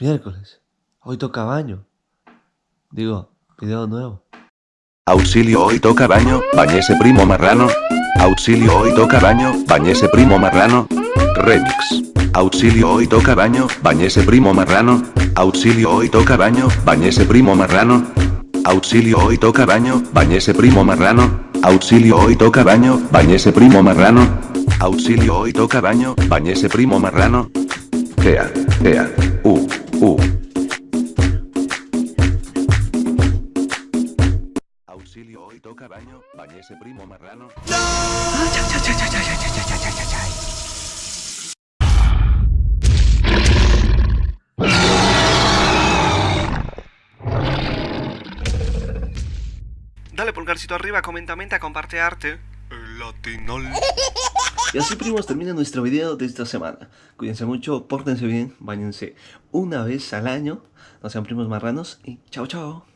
Miércoles. Hoy toca baño. Digo, video nuevo. Auxilio hoy toca baño, bañese primo marrano. Auxilio hoy toca baño, bañese primo marrano. Remix. Auxilio hoy toca baño, bañese primo marrano. Auxilio hoy toca baño, bañese primo marrano. Auxilio hoy toca baño, bañese primo marrano. Auxilio hoy toca baño, bañese primo marrano. Auxilio hoy toca baño, bañese primo marrano. Ea, ea, Auxilio hoy toca baño, bañese primo marrano. Dale pulgarcito arriba, comenta, menta, comparte arte. El latinol. Y así primos termina nuestro video de esta semana. Cuídense mucho, pórtense bien, bañense una vez al año. No sean primos marranos y chao chao.